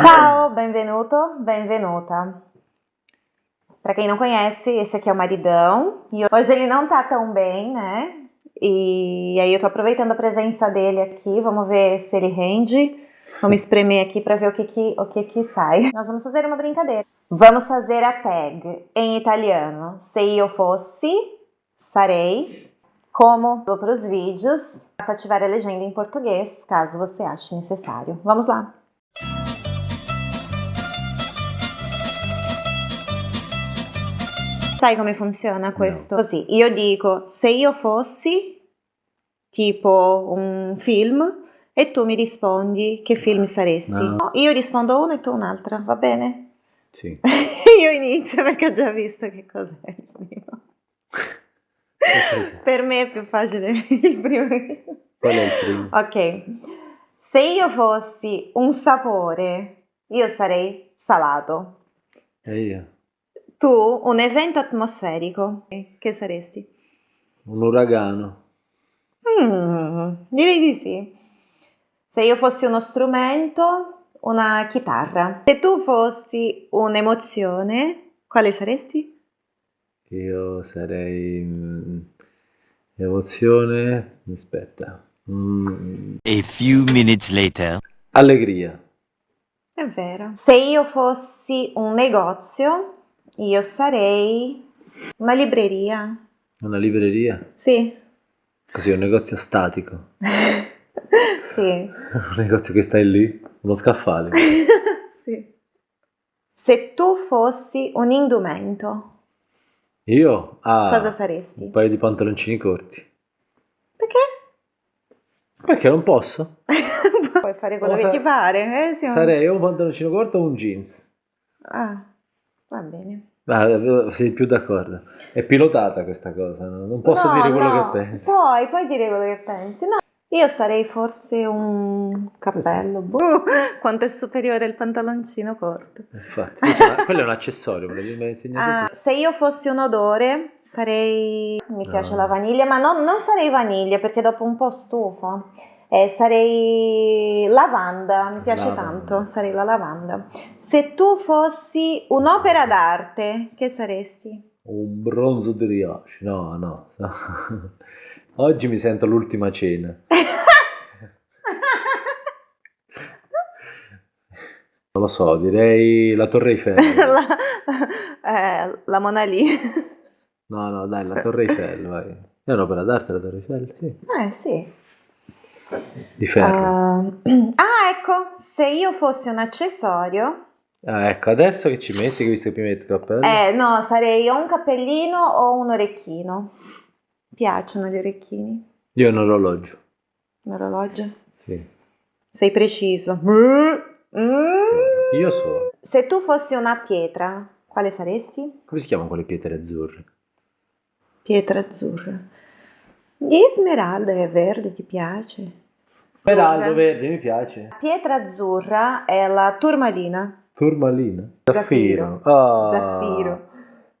Ciao, benvenuto, benvenuta. Para quem não conhece, esse aqui é o maridão. E hoje ele não tá tão bem, né? E aí eu tô aproveitando a presença dele aqui. Vamos ver se ele rende. Vamos espremer aqui para ver o que que, o que que sai. Nós vamos fazer uma brincadeira. Vamos fazer a tag em italiano. Se eu fosse, sarei. Como os outros vídeos, basta ativar a legenda em português, caso você ache necessário. Vamos lá! Sai come funziona questo? No. Così, io dico se io fossi tipo un film e tu mi rispondi che film saresti. No. Io rispondo una e tu un'altra, va bene? Sì. io inizio perché ho già visto che cos'è il primo. per me è più facile il primo. Qual è il primo? Ok. Se io fossi un sapore, io sarei salato. E io? Tu un evento atmosferico, che saresti? Un uragano. Mm, direi di sì. Se io fossi uno strumento, una chitarra. Se tu fossi un'emozione, quale saresti? Io sarei mm, emozione, aspetta. Mm. A few minutes later. Allegria. È vero. Se io fossi un negozio, io sarei una libreria. Una libreria? Sì. Così, un negozio statico. sì. un negozio che stai lì, uno scaffale. sì. Se tu fossi un indumento. Io? Ah, Cosa saresti? Un paio di pantaloncini corti. Perché? Perché non posso? Puoi fare quello Cosa... che ti pare. Eh? Siamo... Sarei un pantaloncino corto o un jeans. Ah. Va bene. Ah, sei più d'accordo. È pilotata questa cosa, no? non posso no, dire quello no. che pensi. Puoi, puoi dire quello che pensi. No, io sarei forse un cappello. Boh, quanto è superiore il pantaloncino corto. Infatti, cioè, quello è un accessorio, me ah, Se io fossi un odore, sarei... Mi piace la vaniglia, ma non, non sarei vaniglia perché dopo un po' stufa. Eh, sarei lavanda, mi piace lavanda. tanto, sarei la lavanda. Se tu fossi un'opera d'arte, che saresti? Un bronzo di Riace, no, no. Oggi mi sento l'ultima cena. non lo so, direi la Torre Eiffel. la, eh, la Mona Lisa. No, no, dai, la Torre Eiffel, vai. È un'opera d'arte la Torre Eiffel, sì. Eh, sì. Di ferro. Uh, ah, ecco, se io fossi un accessorio... Ah, ecco, adesso che ci metti, che visto che mi metti il cappello? Eh, no, sarei o un cappellino o un orecchino. Piacciono gli orecchini? Io un orologio. Un orologio? Sì. Sei preciso. Mm. Sì, io so. Se tu fossi una pietra, quale saresti? Come si chiamano quelle pietre azzurre? Pietra azzurra. Di smeralda e verde ti piace? Smeraldo verde mi piace. Pietra azzurra è la turmalina. Turmalina? Zaffiro. Zaffiro. Oh, zaffiro.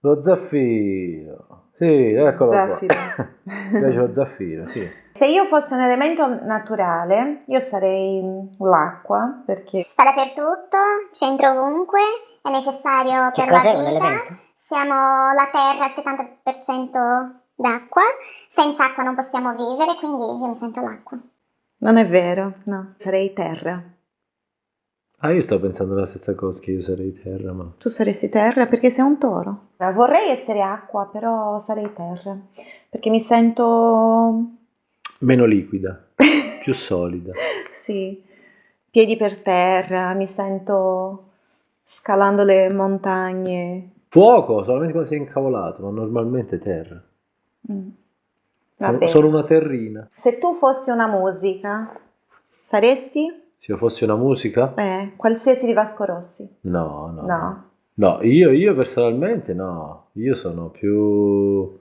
Lo zaffiro. Sì, eccolo zaffiro. qua. mi piace lo zaffiro, sì. Se io fossi un elemento naturale, io sarei l'acqua, perché... Sta dappertutto, c'entra ovunque, è necessario che per la vita. Siamo la Terra al 70% d'acqua, senza acqua non possiamo vivere, quindi io mi sento l'acqua. Non è vero, no, sarei terra. Ah, io sto pensando la stessa cosa, che io sarei terra, ma... Tu saresti terra perché sei un toro. Vorrei essere acqua, però sarei terra, perché mi sento... Meno liquida, più solida. sì, piedi per terra, mi sento scalando le montagne. Fuoco, solamente quando sei incavolato, ma normalmente terra. Mm. Sono, sono una terrina. Se tu fossi una musica, saresti? Se io fossi una musica? Eh, qualsiasi di Vasco Rossi. No, no. No. No, io, io personalmente no. Io sono più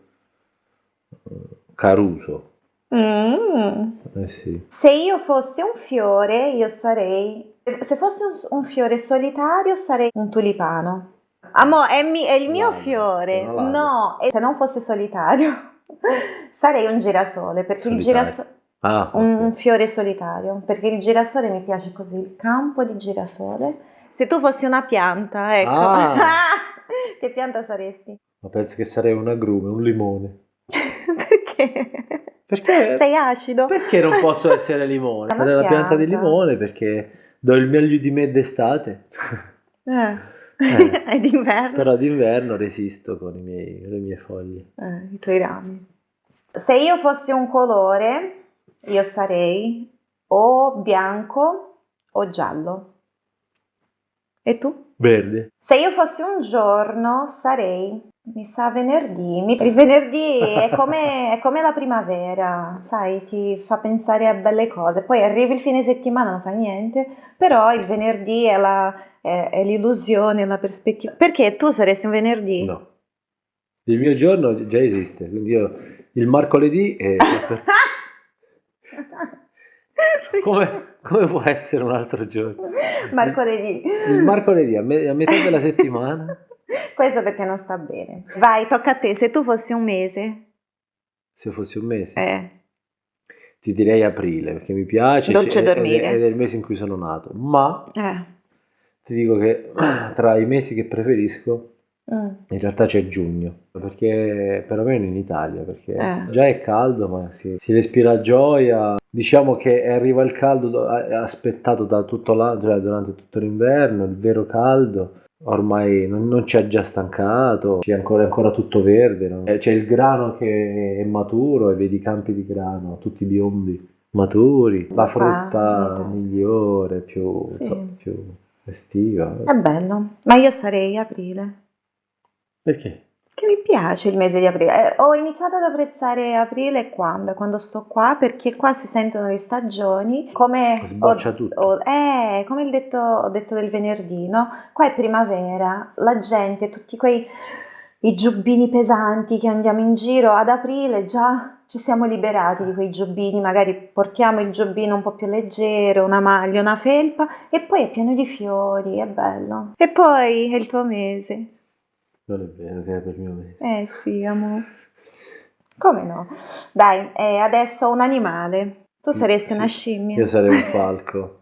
eh, Caruso. Mm. Eh sì. Se io fossi un fiore, io sarei... Se fossi un, un fiore solitario, sarei un tulipano. Amo, è, mi, è il mio Lago, fiore. No, se non fosse solitario, sarei un girasole, perché il Solitario. girasole... Ah, Un ok. fiore solitario, perché il girasole mi piace così, il campo di girasole Se tu fossi una pianta, ecco. Ah. che pianta saresti? Ma penso che sarei un agrume, un limone. Perché? Perché? Sei acido. Perché non posso essere limone? Sarei la pianta di pianta. limone perché do il meglio di me d'estate. Eh. Eh. È d'inverno. Però d'inverno resisto con, i miei- con le mie foglie. Eh, I tuoi rami. Se io fossi un colore, io sarei o bianco o giallo. E tu? Verde. Se io fossi un giorno, sarei, mi sa, venerdì. Mi- Il venerdì è come, è come la primavera, sai, ti fa pensare a belle cose. Poi arrivi il fine settimana, non fa niente, però il venerdì è, la- è- è l'illusione, la prospettiva. Perché tu saresti un venerdì? No. Il mio giorno già esiste, quindi io il mercoledì è... come, come può essere un altro giorno? Mercoledì. Il mercoledì a, me- a metà della settimana, Questo perché non sta bene. Vai, tocca a te. Se tu fossi un mese, se fosse un mese, eh, ti direi aprile, perché mi piace Dolce ed è- dormire. ed è il mese in cui sono nato. Ma eh, ti dico che tra i mesi che preferisco mm, In realtà c'è giugno, perché perlomeno in Italia, perché Eh. già è caldo, ma si, si respira gioia. Diciamo che arriva il caldo aspettato da tutto l'anno, cioè durante tutto l'inverno, il vero caldo. Ormai non, non ci ha già stancato, c'è ancora, è ancora tutto verde, no? Eh, c'è il grano che è maturo e vedi i campi di grano, tutti biondi, maturi, la frutta Ah, migliore, più, Sì. insomma, più estiva. è bello. Ma io sarei aprile. Perché? Che mi piace il mese di aprile. Eh, ho iniziato ad apprezzare aprile quando? Quando sto qua, perché qua si sentono le stagioni. Come Sboccia ho- tutto. ho- eh, come detto, ho detto del venerdì, no? Qua è primavera, la gente, tutti quei i giubbini pesanti che andiamo in giro, ad aprile già ci siamo liberati di quei giubbini, magari portiamo il giubbino un po' più leggero, una maglia, una felpa e poi è pieno di fiori, è bello. E poi è il tuo mese. Non è vero che è per mio mese. Eh sì, amore. Come no? Dai, eh, adesso un animale. Tu saresti Sì. una scimmia. Io sarei un falco,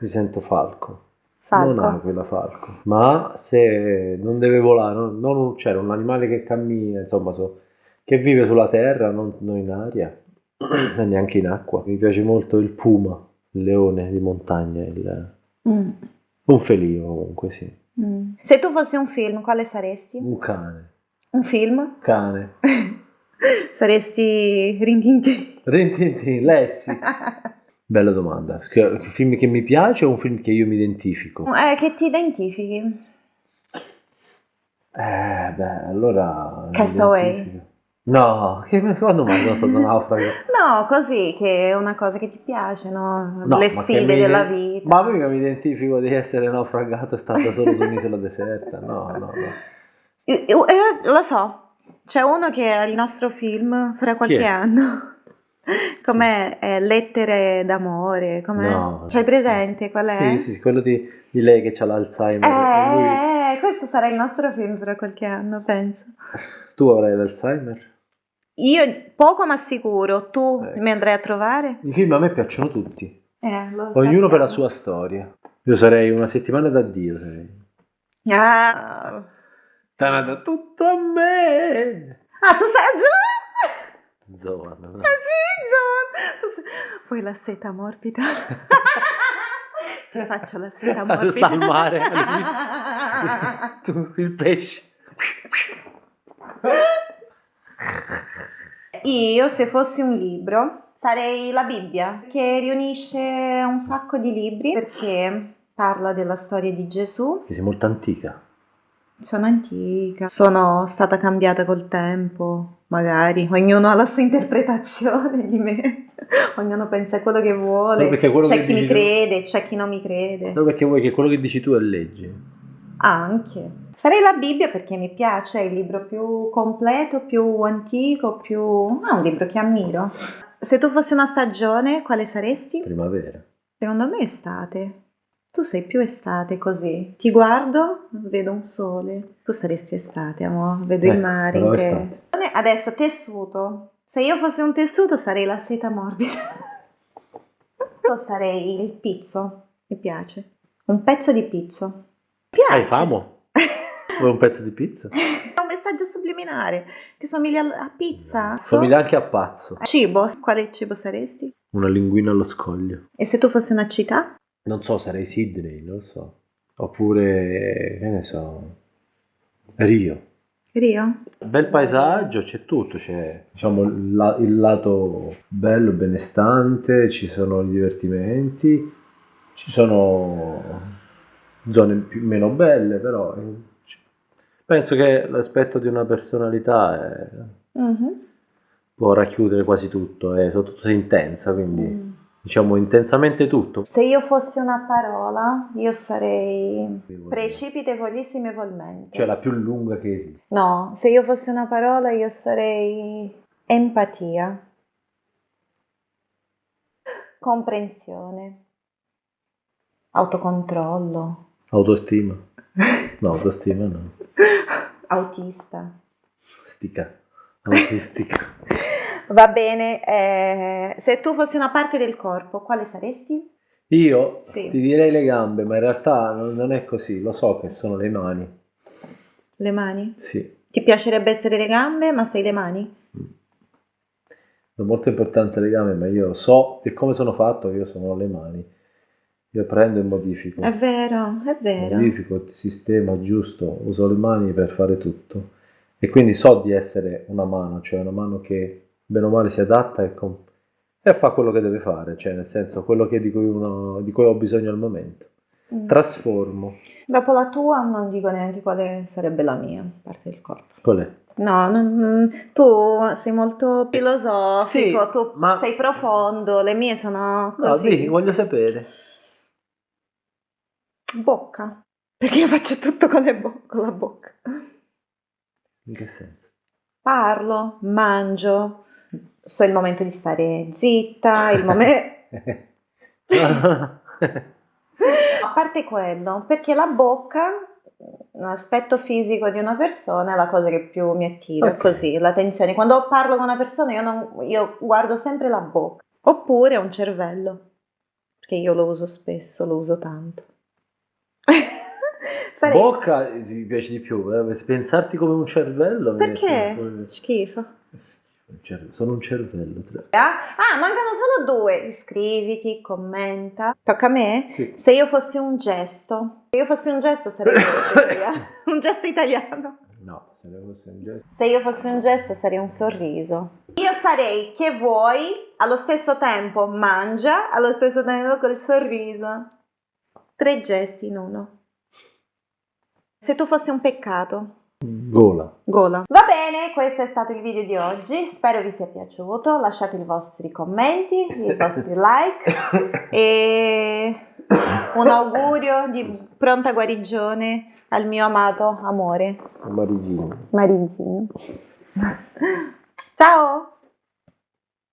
mi sento falco. Falco. Non aquila, falco. Ma se non deve volare, non, non un uccello, un animale che cammina, insomma, so- che vive sulla terra, non, non in aria, e neanche in acqua. Mi piace molto il puma, il leone di montagna, il- Mm, un felino comunque, sì. mm. Se tu fossi un film, quale saresti? Un cane. Un film? Cane. saresti Rintintin. Rintintin, Lessi. Bella domanda. Un film che mi piace o un film che io mi identifico? Eh, che ti identifichi? Eh, beh, allora... Castaway. No, che, quando mai sono stato naufrago? No, così, che è una cosa che ti piace, no? No, Le sfide mi- della vita. Ma mica mi identifico di essere naufragato e stato solo su un'isola deserta. No, no, no. Io- io- eh, lo so, c'è uno che è il nostro film fra qualche anno. Com'è? Eh, Lettere d'amore, com'è? No. C'hai presente qual è? Sì, sì, quello di, di lei che ha l'Alzheimer. e lui- Eh, questo sarà il nostro film fra qualche anno, penso. Tu avrai l'Alzheimer? Io poco ma sicuro, tu Ecco. mi andrai a trovare? I film a me piacciono tutti, Eh, ognuno per la sua storia. Io sarei una settimana d'addio, sarei. Ah, Tanada, tutto a me! ah tu sai già? Zoan. no? Ah sì, sai- Vuoi la seta morbida? Ti faccio la seta morbida. Sta al mare, Tu, il pesce. Io, se fossi un libro, sarei la Bibbia, che riunisce un sacco di libri perché parla della storia di Gesù. Che sei molto antica. Sono antica, sono stata cambiata col tempo, magari. Ognuno ha la sua interpretazione di me. Ognuno pensa quello che vuole. Quello c'è che chi mi dici tu- crede, c'è chi non mi crede. Solo perché vuoi che quello che dici tu è legge. Anche. Sarei la Bibbia perché mi piace, è il libro più completo, più antico, più... Ah, un libro che ammiro. Se tu fossi una stagione, quale saresti? Primavera. Secondo me estate. Tu sei più estate così. Ti guardo, vedo un sole. Tu saresti estate, amore. Vedo Eh, il mare. però in te. estate. Adesso tessuto. Se io fossi un tessuto sarei la seta morbida. Io sarei il pizzo. Mi piace. Un pezzo di pizzo. Piace. Hai fame? Vuoi un pezzo di pizza? È un messaggio subliminare che somiglia a pizza. Somiglia anche a pazzo. Cibo. Quale cibo saresti? Una linguina allo scoglio. E se tu fossi una città? Non so, sarei Sydney, non lo so. Oppure, che ne so, Rio. Rio? Bel paesaggio, c'è tutto, c'è diciamo, la- il lato bello, benestante, ci sono i divertimenti, ci sono zone più, meno belle, però eh, penso che l'aspetto di una personalità è- Mhm. può racchiudere quasi tutto, è soprattutto se intensa, quindi diciamo intensamente tutto. Se io fossi una parola, io sarei precipitevolissimamente. Cioè la più lunga che esiste. No, se io fossi una parola, io sarei empatia, comprensione, autocontrollo, Autostima. No, autostima no. autista. Stica. Autistica. Va bene, eh, se tu fossi una parte del corpo, quale saresti? Io Sì. ti direi le gambe, ma in realtà non, non è così, lo so che sono le mani. Le mani? Sì, Ti piacerebbe essere le gambe, ma sei le mani? do molta importanza alle gambe, ma io so che come sono fatto, io sono le mani. Io prendo e modifico. È vero, è vero. Modifico, sistema giusto, uso le mani per fare tutto. E quindi so di essere una mano, cioè una mano che bene o male si adatta e, e fa quello che deve fare, cioè nel senso quello che di, cui uno- di cui ho bisogno al momento. Mm. Trasformo. Dopo la tua non dico neanche quale sarebbe la mia parte del corpo. Qual è? No, non- tu sei molto filosofico, Sì, tu ma- sei profondo, le mie sono No, così. di, voglio sapere. Bocca, perché io faccio tutto con, bo- con la bocca. In che senso? Parlo, mangio, so il momento di stare zitta, il momento... A parte quello, perché la bocca, l'aspetto fisico di una persona è la cosa che più mi attira, Ok. così, l'attenzione. Quando parlo con una persona io, non- io guardo sempre la bocca, oppure un cervello, perché io lo uso spesso, lo uso tanto. Sarei- Bocca mi piace di più, eh, pensarti come un cervello. Perché? mette- Schifo. Un cervello, Sono un cervello. tra- Ah, mancano solo due. Iscriviti, commenta. Tocca a me? Sì. Se io fossi un gesto, se io fossi un gesto sarei un gesto italiano. No, se ne fosse un gesto. Se io fossi un gesto sarei un sorriso. Io sarei che vuoi, allo stesso tempo mangia, allo stesso tempo col sorriso. Tre gesti in uno. Se tu fossi un peccato, Gola. gola. Va bene, questo è stato il video di oggi. Spero vi sia piaciuto. Lasciate i vostri commenti, i vostri like e un augurio di pronta guarigione al mio amato amore Marigino. Marigino. Ciao!